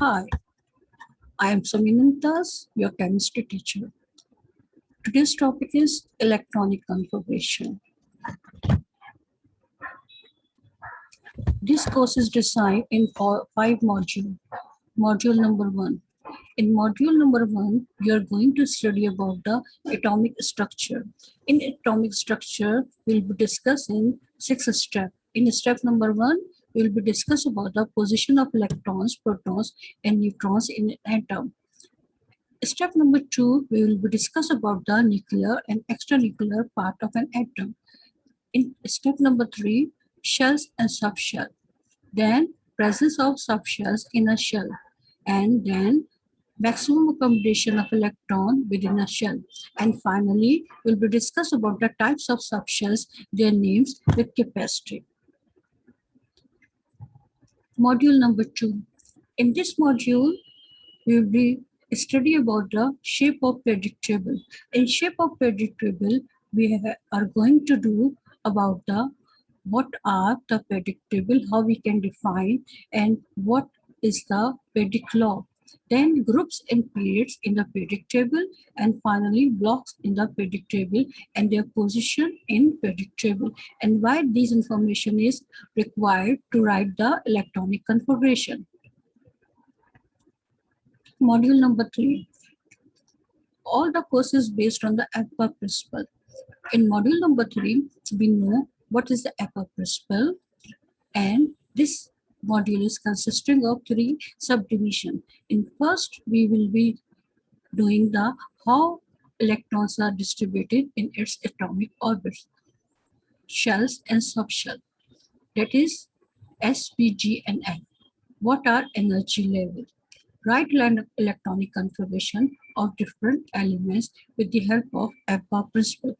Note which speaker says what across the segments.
Speaker 1: Hi, I am Saminantas, your chemistry teacher. Today's topic is electronic configuration. This course is designed in five modules. Module number one. In module number one, are going to study about the atomic structure. In atomic structure, we'll be discussing six steps. In step number one, we will be discuss about the position of electrons, protons, and neutrons in an atom. Step number two, we will be discuss about the nuclear and extranuclear part of an atom. In step number three, shells and subshell. Then presence of subshells in a shell. And then maximum accommodation of electron within a shell. And finally, we'll be discuss about the types of subshells, their names with capacity. Module number two. In this module, we will be study about the shape of periodic table. In shape of periodic table, we are going to do about the what are the periodic table, how we can define, and what is the periodic law. Then groups and periods in the periodic table, and finally blocks in the periodic table and their position in periodic table, and why this information is required to write the electronic configuration. Module number three. All the courses based on the EPA principle. In module number three, we know what is the EPA principle and this module is consisting of three subdivision. In first, we will be doing the how electrons are distributed in its atomic orbits, shells and subshell. That is S, P, D, and F. What are energy levels? Write electronic configuration of different elements with the help of EPA principle.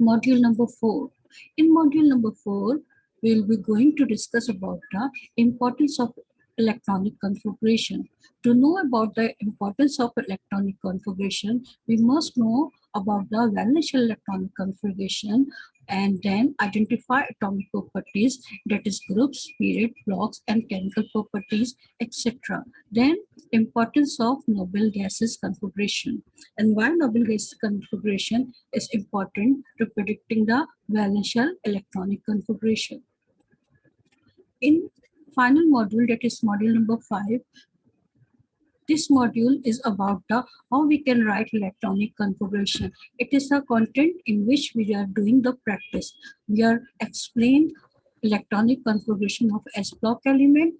Speaker 1: Module number four. In module number four, we will be going to discuss about the importance of electronic configuration. To know about the importance of electronic configuration, we must know about the valence electronic configuration and then identify atomic properties that is groups, period, blocks, and chemical properties, etc. Then importance of noble gases configuration and why noble gas configuration is important to predicting the valence electronic configuration. In final module, that is module number five, this module is about the how we can write electronic configuration. It is a content in which we are doing the practice. We are explain electronic configuration of S block element,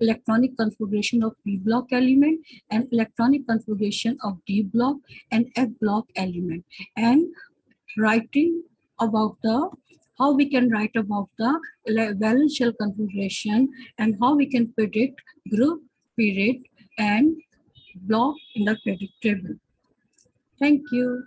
Speaker 1: electronic configuration of P block element, and electronic configuration of D block and F block element. And writing about the how we can write about the valence shell configuration and how we can predict group, period, and block in the periodic table. Thank you.